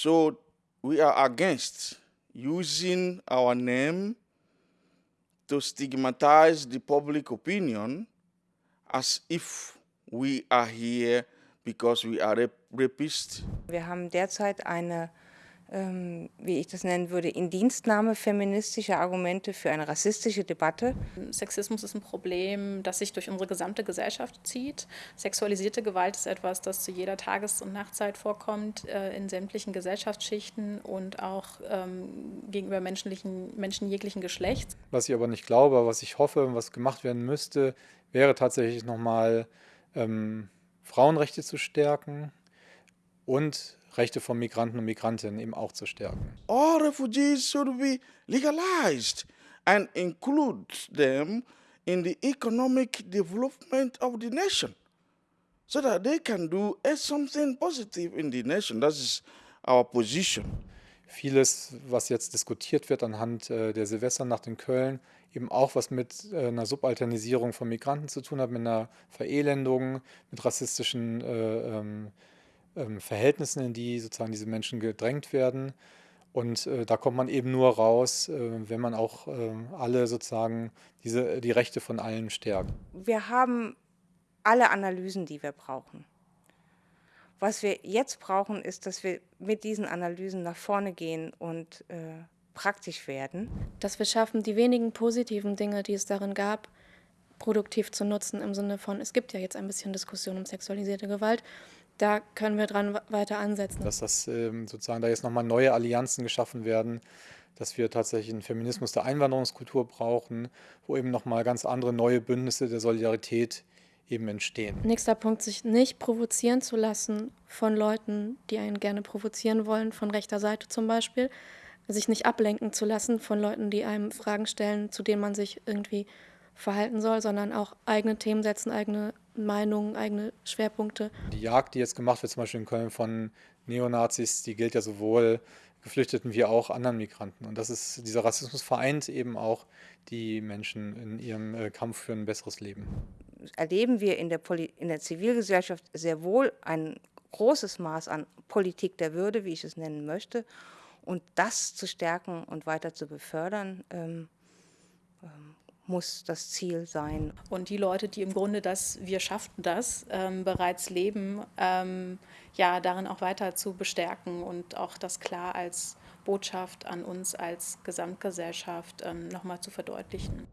So we are against using our name to stigmatize the public opinion as if we are here because we are rap rapists. Wir haben derzeit eine wie ich das nennen würde, Indienstnahme feministischer Argumente für eine rassistische Debatte. Sexismus ist ein Problem, das sich durch unsere gesamte Gesellschaft zieht. Sexualisierte Gewalt ist etwas, das zu jeder Tages- und Nachtzeit vorkommt, äh, in sämtlichen Gesellschaftsschichten und auch ähm, gegenüber menschlichen, Menschen jeglichen Geschlechts. Was ich aber nicht glaube, was ich hoffe, was gemacht werden müsste, wäre tatsächlich nochmal ähm, Frauenrechte zu stärken und Rechte von Migranten und Migrantinnen eben auch zu stärken. All refugees should be legalized and include them in the economic development of the nation so that they can do something positive in the nation. That is our position. Vieles, was jetzt diskutiert wird anhand äh, der Silvesternacht in Köln, eben auch was mit äh, einer Subalternisierung von Migranten zu tun hat, mit einer Verelendung, mit rassistischen äh, ähm, ähm, Verhältnissen, in die sozusagen diese Menschen gedrängt werden. Und äh, da kommt man eben nur raus, äh, wenn man auch äh, alle sozusagen diese, die Rechte von allen stärkt. Wir haben alle Analysen, die wir brauchen. Was wir jetzt brauchen, ist, dass wir mit diesen Analysen nach vorne gehen und äh, praktisch werden. Dass wir schaffen, die wenigen positiven Dinge, die es darin gab, produktiv zu nutzen, im Sinne von, es gibt ja jetzt ein bisschen Diskussion um sexualisierte Gewalt, da können wir dran weiter ansetzen. Dass das ähm, sozusagen da jetzt nochmal neue Allianzen geschaffen werden, dass wir tatsächlich einen Feminismus der Einwanderungskultur brauchen, wo eben nochmal ganz andere neue Bündnisse der Solidarität eben entstehen. Nächster Punkt, sich nicht provozieren zu lassen von Leuten, die einen gerne provozieren wollen, von rechter Seite zum Beispiel. Sich nicht ablenken zu lassen von Leuten, die einem Fragen stellen, zu denen man sich irgendwie verhalten soll, sondern auch eigene Themen setzen, eigene Meinungen, eigene Schwerpunkte. Die Jagd, die jetzt gemacht wird, zum Beispiel in Köln von Neonazis, die gilt ja sowohl Geflüchteten wie auch anderen Migranten. Und das ist, dieser Rassismus vereint eben auch die Menschen in ihrem äh, Kampf für ein besseres Leben. Erleben wir in der, Poli in der Zivilgesellschaft sehr wohl ein großes Maß an Politik der Würde, wie ich es nennen möchte. Und das zu stärken und weiter zu befördern, ähm, ähm, muss das Ziel sein. Und die Leute, die im Grunde das Wir schafften das ähm, bereits leben, ähm, ja, darin auch weiter zu bestärken und auch das klar als Botschaft an uns als Gesamtgesellschaft ähm, nochmal zu verdeutlichen.